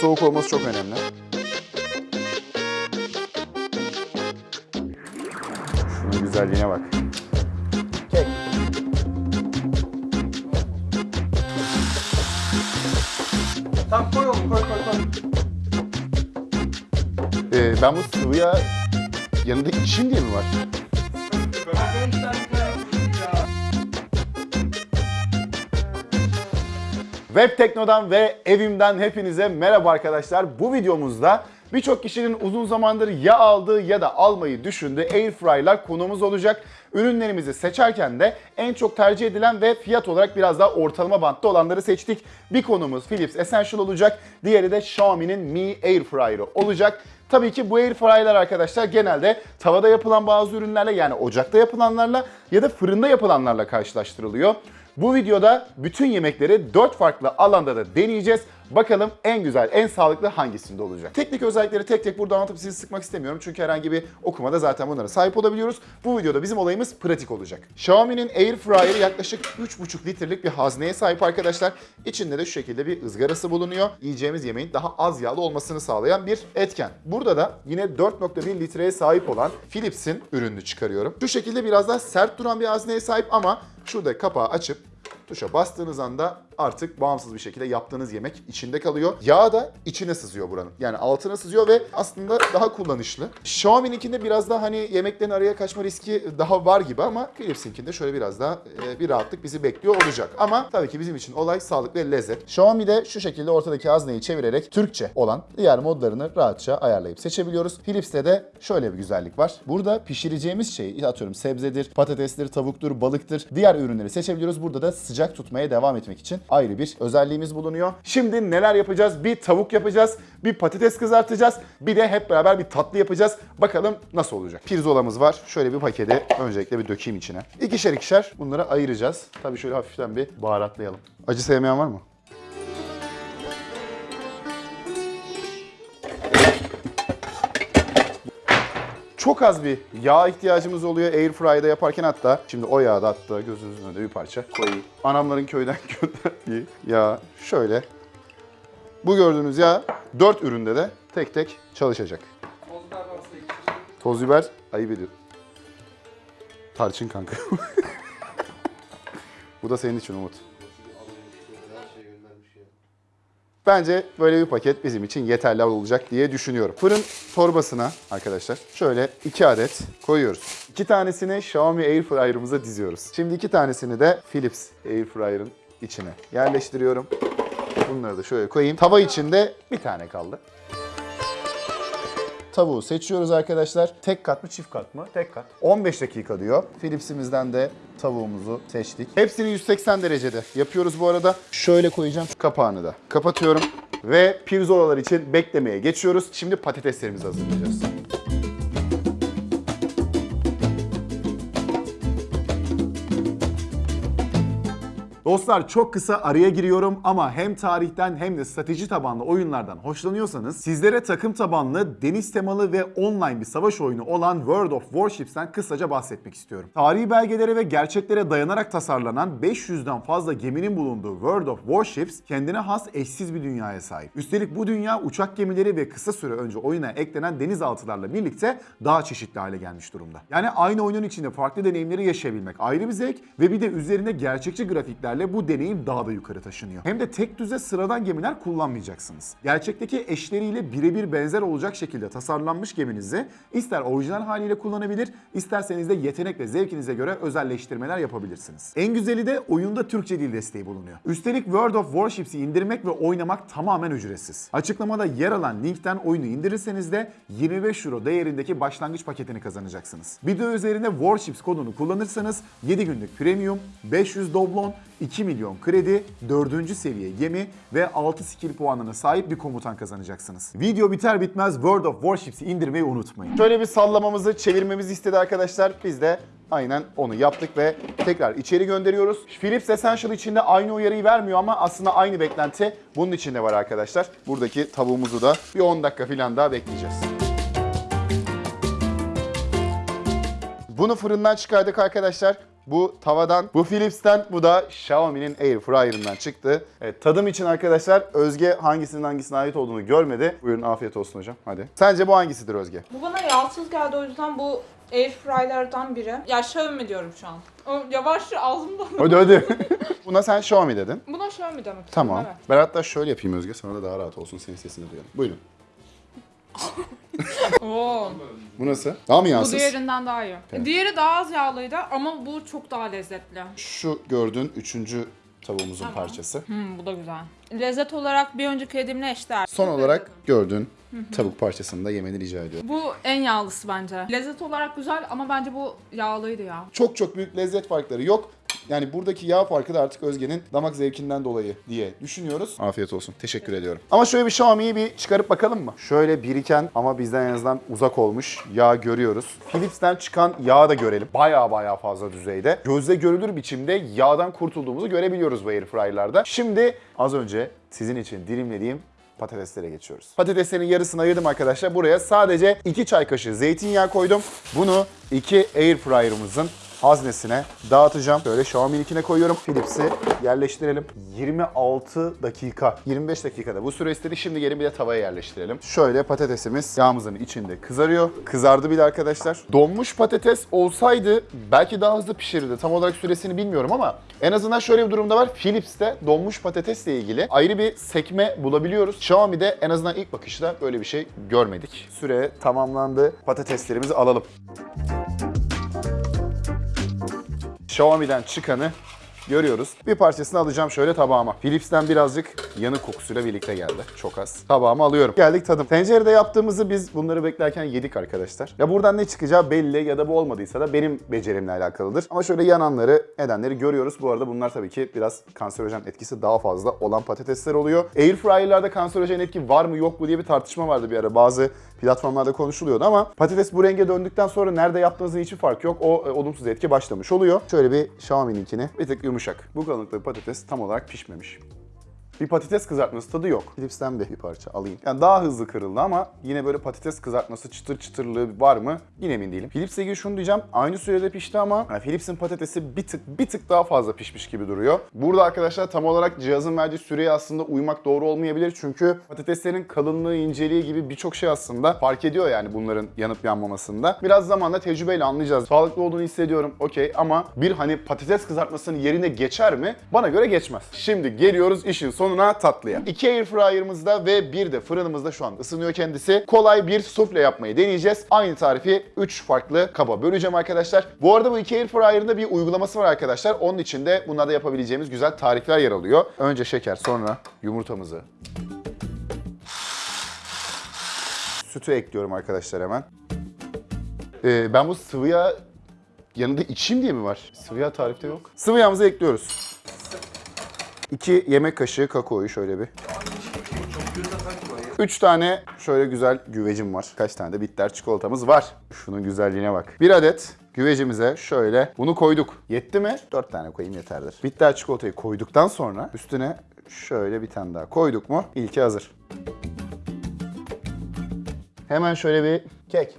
soğuk olması çok önemli. Şunun güzelliğine bak. Kek. Tamam koy oğlum koy koy koy. Ee, ben bu sıvıya yanında içeyim diye mi var? Web Tekno'dan ve evimden hepinize merhaba arkadaşlar. Bu videomuzda birçok kişinin uzun zamandır ya aldığı ya da almayı düşündüğü Airfryer'lar konumuz olacak. Ürünlerimizi seçerken de en çok tercih edilen ve fiyat olarak biraz daha ortalama bantta olanları seçtik. Bir konumuz Philips Essential olacak, diğeri de Xiaomi'nin Mi Airfryer'ı olacak. Tabii ki bu airfryer'lar arkadaşlar genelde tavada yapılan bazı ürünlerle yani ocakta yapılanlarla ya da fırında yapılanlarla karşılaştırılıyor. Bu videoda bütün yemekleri 4 farklı alanda da deneyeceğiz. Bakalım en güzel, en sağlıklı hangisinde olacak. Teknik özellikleri tek tek burada anlatıp sizi sıkmak istemiyorum. Çünkü herhangi bir okumada zaten bunlara sahip olabiliyoruz. Bu videoda bizim olayımız pratik olacak. Xiaomi'nin Air Fryer'ı yaklaşık 3,5 litrelik bir hazneye sahip arkadaşlar. İçinde de şu şekilde bir ızgarası bulunuyor. Yiyeceğimiz yemeğin daha az yağlı olmasını sağlayan bir etken. Burada da yine 4,1 litreye sahip olan Philips'in ürününü çıkarıyorum. Şu şekilde biraz daha sert duran bir hazneye sahip ama şurada kapağı açıp Tuşa bastığınız anda artık bağımsız bir şekilde yaptığınız yemek içinde kalıyor. Yağ da içine sızıyor buranın. Yani altına sızıyor ve aslında daha kullanışlı. Xiaomi'ninkinde biraz daha hani yemeklerin araya kaçma riski daha var gibi ama Philips'inkinde şöyle biraz daha e, bir rahatlık bizi bekliyor olacak. Ama tabii ki bizim için olay sağlık ve lezzet. Xiaomi'de şu şekilde ortadaki hazneyi çevirerek Türkçe olan diğer modlarını rahatça ayarlayıp seçebiliyoruz. Philips'te de şöyle bir güzellik var. Burada pişireceğimiz şey atıyorum sebzedir, patatestir, tavuktur, balıktır. Diğer ürünleri seçebiliyoruz. Burada da sıcak tutmaya devam etmek için ayrı bir özelliğimiz bulunuyor. Şimdi neler yapacağız? Bir tavuk yapacağız, bir patates kızartacağız, bir de hep beraber bir tatlı yapacağız. Bakalım nasıl olacak? Pirzolamız var. Şöyle bir paketi öncelikle bir dökeyim içine. İkişer ikişer bunları ayıracağız. Tabii şöyle hafiften bir baharatlayalım. Acı sevmeyen var mı? Çok az bir yağ ihtiyacımız oluyor Airfryer'da yaparken hatta şimdi o yağı da hatta gözünüzün önünde bir parça koyayım. Anamların köyden gönderdiği yağ şöyle. Bu gördüğünüz yağ 4 üründe de tek tek çalışacak. Bozlar varsa iki Toz biber ayıp ediyor. Tarçın kanka. Bu da senin için Umut. Bence böyle bir paket bizim için yeterli olacak diye düşünüyorum. Fırın torbasına arkadaşlar şöyle iki adet koyuyoruz. İki tanesini Xiaomi Airfryer'ımıza diziyoruz. Şimdi iki tanesini de Philips Airfryer'ın içine yerleştiriyorum. Bunları da şöyle koyayım. Tava içinde bir tane kaldı. Tavuğu seçiyoruz arkadaşlar. Tek kat mı çift kat mı? Tek kat. 15 dakika diyor. Philips'imizden de tavuğumuzu seçtik. Hepsini 180 derecede yapıyoruz bu arada. Şöyle koyacağım kapağını da. Kapatıyorum. Ve pirzolalar için beklemeye geçiyoruz. Şimdi patateslerimizi hazırlayacağız. Dostlar çok kısa araya giriyorum ama hem tarihten hem de strateji tabanlı oyunlardan hoşlanıyorsanız sizlere takım tabanlı, deniz temalı ve online bir savaş oyunu olan World of Warships'ten kısaca bahsetmek istiyorum. Tarihi belgelere ve gerçeklere dayanarak tasarlanan 500'den fazla geminin bulunduğu World of Warships kendine has eşsiz bir dünyaya sahip. Üstelik bu dünya uçak gemileri ve kısa süre önce oyuna eklenen denizaltılarla birlikte daha çeşitli hale gelmiş durumda. Yani aynı oyunun içinde farklı deneyimleri yaşayabilmek ayrı bir zevk ve bir de üzerinde gerçekçi grafiklerle bu deneyim daha da yukarı taşınıyor. Hem de tek düze sıradan gemiler kullanmayacaksınız. Gerçekteki eşleriyle birebir benzer olacak şekilde tasarlanmış geminizi ister orijinal haliyle kullanabilir, isterseniz de yetenek ve zevkinize göre özelleştirmeler yapabilirsiniz. En güzeli de oyunda Türkçe dil desteği bulunuyor. Üstelik World of Warships'i indirmek ve oynamak tamamen ücretsiz. Açıklamada yer alan linkten oyunu indirirseniz de 25 euro değerindeki başlangıç paketini kazanacaksınız. Video üzerinde Warships kodunu kullanırsanız 7 günlük premium, 500 doblon, 2 milyon kredi, 4. seviye gemi ve 6 skill puanına sahip bir komutan kazanacaksınız. Video biter bitmez World of Warships'i indirmeyi unutmayın. Şöyle bir sallamamızı, çevirmemizi istedi arkadaşlar. Biz de aynen onu yaptık ve tekrar içeri gönderiyoruz. Philips Essential içinde aynı uyarıyı vermiyor ama aslında aynı beklenti bunun içinde var arkadaşlar. Buradaki tavuğumuzu da bir 10 dakika falan daha bekleyeceğiz. Bunu fırından çıkardık arkadaşlar. Bu tavadan, bu Philips'ten, bu da Xiaomi'nin Air Fryer'ından çıktı. Evet, tadım için arkadaşlar Özge hangisinin hangisine ait olduğunu görmedi. Buyurun afiyet olsun hocam. Hadi. Sence bu hangisidir Özge? Bu bana yağsız geldi o yüzden bu air fryer'dan biri. Ya Xiaomi diyorum şu an. O yavaşça ağzımda. Hadi hadi. Buna sen Xiaomi dedin. Buna Xiaomi demek. Tamam. Evet. Ben hatta şöyle yapayım Özge. Sana da daha rahat olsun. Senin sesini duyalım. Buyurun. Oo. Bu nasıl? Daha mı Bu yağsız? diğerinden daha iyi. Evet. Diğeri daha az yağlıydı ama bu çok daha lezzetli. Şu gördüğün üçüncü tavuğumuzun Tamam. parçası. Hmm, bu da güzel. Lezzet olarak bir önceki yediğimle eşdeğer. Son olarak gördüğün tavuk parçasını da yemeni rica ediyorum. Bu en yağlısı bence. Lezzet olarak güzel ama bence bu yağlıydı ya. Çok çok büyük lezzet farkları yok. Yani buradaki yağ farkı da artık Özge'nin damak zevkinden dolayı diye düşünüyoruz. Afiyet olsun. Teşekkür ediyorum. Ama şöyle bir Xiaomi'yi bir çıkarıp bakalım mı? Şöyle biriken ama bizden en azından uzak olmuş yağ görüyoruz. Philips'ten çıkan yağı da görelim. Baya baya fazla düzeyde. Gözle görülür biçimde yağdan kurtulduğumuzu görebiliyoruz bu airfryer'larda. Şimdi az önce sizin için dilimlediğim patateslere geçiyoruz. Patateslerin yarısını ayırdım arkadaşlar. Buraya sadece 2 çay kaşığı zeytinyağı koydum. Bunu iki air fryer'ımızın haznesine dağıtacağım. Şöyle Xiaomi'ninkine koyuyorum. Philips'i yerleştirelim. 26 dakika, 25 dakikada bu süre istedi. Şimdi gelin bir de tavaya yerleştirelim. Şöyle patatesimiz yağımızın içinde kızarıyor. Kızardı bile arkadaşlar. Donmuş patates olsaydı belki daha hızlı pişirirdi. Tam olarak süresini bilmiyorum ama en azından şöyle bir durumda var. Philips'te donmuş patatesle ilgili ayrı bir sekme bulabiliyoruz. Xiaomi'de en azından ilk bakışta böyle bir şey görmedik. Süre tamamlandı. Patateslerimizi alalım. Xiaomi'den çıkanı görüyoruz. Bir parçasını alacağım şöyle tabağıma. Philips'ten birazcık yanık kokusuyla birlikte geldi. Çok az. Tabağıma alıyorum. Geldik tadım. Tencerede yaptığımızı biz bunları beklerken yedik arkadaşlar. Ya buradan ne çıkacağı belli ya da bu olmadıysa da benim becerimle alakalıdır. Ama şöyle yananları, edenleri görüyoruz. Bu arada bunlar tabii ki biraz kanserojen etkisi daha fazla olan patatesler oluyor. Airfryer'larda kanserojen etki var mı yok mu diye bir tartışma vardı bir ara. Bazı platformlarda konuşuluyordu ama patates bu renge döndükten sonra nerede yaptığınızın hiçbir farkı yok. O e, olumsuz etki başlamış oluyor. Şöyle bir Xiaomi'ninkini bir tık yumuşak. Bu kalınlıkta patates tam olarak pişmemiş. Bir patates kızartması tadı yok. Philips'ten de bir parça alayım. Yani daha hızlı kırıldı ama yine böyle patates kızartması çıtır çıtırlığı var mı? Yine emin değilim. Philips'le ilgili şunu diyeceğim. Aynı sürede pişti ama yani Philips'in patatesi bir tık bir tık daha fazla pişmiş gibi duruyor. Burada arkadaşlar tam olarak cihazın verdiği süreye aslında uymak doğru olmayabilir. Çünkü patateslerin kalınlığı, inceliği gibi birçok şey aslında fark ediyor yani bunların yanıp yanmamasında. Biraz zamanla tecrübeyle anlayacağız. Sağlıklı olduğunu hissediyorum okey ama bir hani patates kızartmasının yerine geçer mi? Bana göre geçmez. Şimdi geliyoruz işin sonuna tatlıya. İki air fryer'ımızda ve bir de fırınımızda şu an ısınıyor kendisi. Kolay bir sufle yapmayı deneyeceğiz. Aynı tarifi 3 farklı kaba böleceğim arkadaşlar. Bu arada bu iki air fryer'ın da bir uygulaması var arkadaşlar. Onun içinde bunlarda yapabileceğimiz güzel tarifler yer alıyor. Önce şeker sonra yumurtamızı. Sütü ekliyorum arkadaşlar hemen. Ee, ben bu sıvı yağ yanında içeyim diye mi var? Sıvı yağ tarifte yok. Sıvı yağımızı ekliyoruz. 2 yemek kaşığı kakaoyu şöyle bir. Çok güzel sanki var ya. 3 tane şöyle güzel güvecim var. Kaç tane de bitter çikolatamız var. Şunun güzelliğine bak. Bir adet güvecimize şöyle bunu koyduk. Yetti mi? 4 tane koyayım yeterdir. Bitter çikolatayı koyduktan sonra üstüne şöyle bir tane daha koyduk mu? İlki hazır. Hemen şöyle bir kek.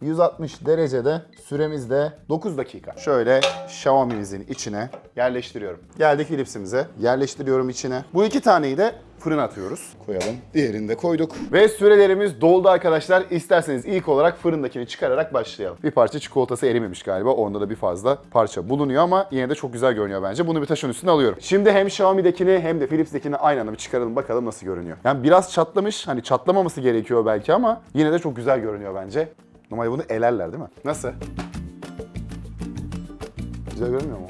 160 derecede süremizde 9 dakika. Şöyle Xiaomi'mizin içine yerleştiriyorum. Geldik Philips'imize. Yerleştiriyorum içine. Bu iki taneyi de fırına atıyoruz. Koyalım. Diğerini de koyduk. Ve sürelerimiz doldu arkadaşlar. İsterseniz ilk olarak fırındakini çıkararak başlayalım. Bir parça çikolatası erimemiş galiba. Onda da bir fazla parça bulunuyor ama yine de çok güzel görünüyor bence. Bunu bir taşın üstüne alıyorum. Şimdi hem Xiaomi'dekini hem de Philips'tekini aynı anda bir çıkaralım bakalım nasıl görünüyor. Yani biraz çatlamış. Hani çatlamaması gerekiyor belki ama yine de çok güzel görünüyor bence. Normalde bunu elerler değil mi? Nasıl? Güzel görünmüyor mu?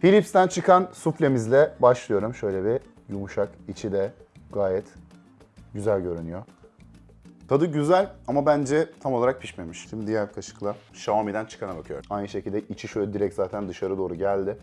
Philips'ten çıkan suflemizle başlıyorum. Şöyle bir yumuşak, içi de gayet güzel görünüyor. Tadı güzel ama bence tam olarak pişmemiş. Şimdi diğer kaşıkla Xiaomi'den çıkana bakıyorum. Aynı şekilde içi şöyle direkt zaten dışarı doğru geldi.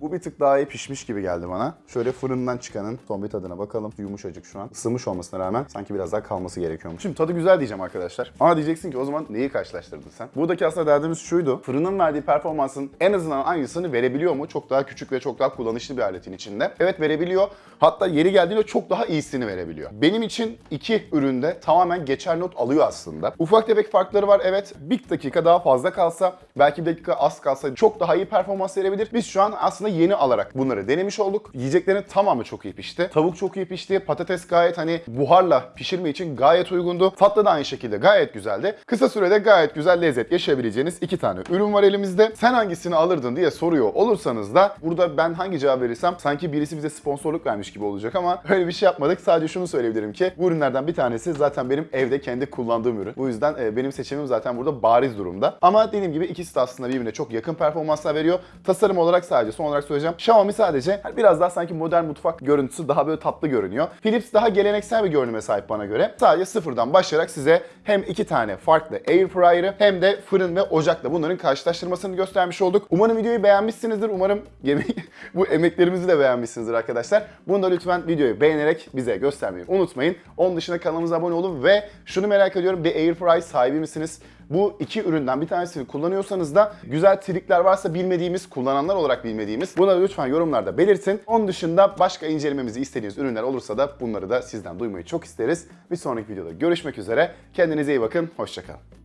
Bu bir tık daha iyi pişmiş gibi geldi bana. Şöyle fırından çıkanın son bir tadına bakalım. Yumuşacık şu an. Isınmış olmasına rağmen sanki biraz daha kalması gerekiyormuş. Şimdi tadı güzel diyeceğim arkadaşlar. Ama diyeceksin ki o zaman neyi karşılaştırdın sen? Buradaki aslında derdimiz şuydu. Fırının verdiği performansın en azından aynısını verebiliyor mu? Çok daha küçük ve çok daha kullanışlı bir aletin içinde. Evet verebiliyor. Hatta yeri geldiğinde çok daha iyisini verebiliyor. Benim için iki üründe tamamen geçer not alıyor aslında. Ufak tefek farkları var evet. Bir dakika daha fazla kalsa, belki bir dakika az kalsa çok daha iyi performans verebilir. Biz şu an aslında yeni alarak bunları denemiş olduk. Yiyeceklerin tamamı çok iyi pişti. Tavuk çok iyi pişti. Patates gayet hani buharla pişirme için gayet uygundu. Tatlı da aynı şekilde gayet güzeldi. Kısa sürede gayet güzel lezzet yaşayabileceğiniz iki tane ürün var elimizde. Sen hangisini alırdın diye soruyor olursanız da burada ben hangi cevap verirsem sanki birisi bize sponsorluk vermiş gibi olacak ama öyle bir şey yapmadık. Sadece şunu söyleyebilirim ki bu ürünlerden bir tanesi zaten benim evde kendi kullandığım ürün. Bu yüzden e, benim seçimim zaten burada bariz durumda. Ama dediğim gibi ikisi de aslında birbirine çok yakın performanslar veriyor. Tasarım olarak sadece son olarak söyleyeceğim. Xiaomi sadece biraz daha sanki modern mutfak görüntüsü daha böyle tatlı görünüyor. Philips daha geleneksel bir görünüme sahip bana göre. Sadece sıfırdan başlayarak size hem iki tane farklı air fryer'ı hem de fırın ve ocakla bunların karşılaştırmasını göstermiş olduk. Umarım videoyu beğenmişsinizdir. Umarım bu emeklerimizi de beğenmişsinizdir arkadaşlar. Bunu da lütfen videoyu beğenerek bize göstermeyi unutmayın. Onun dışında kanalımıza abone olun ve şunu merak ediyorum. Bir air fry sahibi misiniz? Bu iki üründen bir tanesini kullanıyorsanız da güzel trikler varsa bilmediğimiz, kullananlar olarak bilmediğimiz bunları lütfen yorumlarda belirtin. Onun dışında başka incelememizi istediğiniz ürünler olursa da bunları da sizden duymayı çok isteriz. Bir sonraki videoda görüşmek üzere. Kendinize iyi bakın. Hoşçakalın.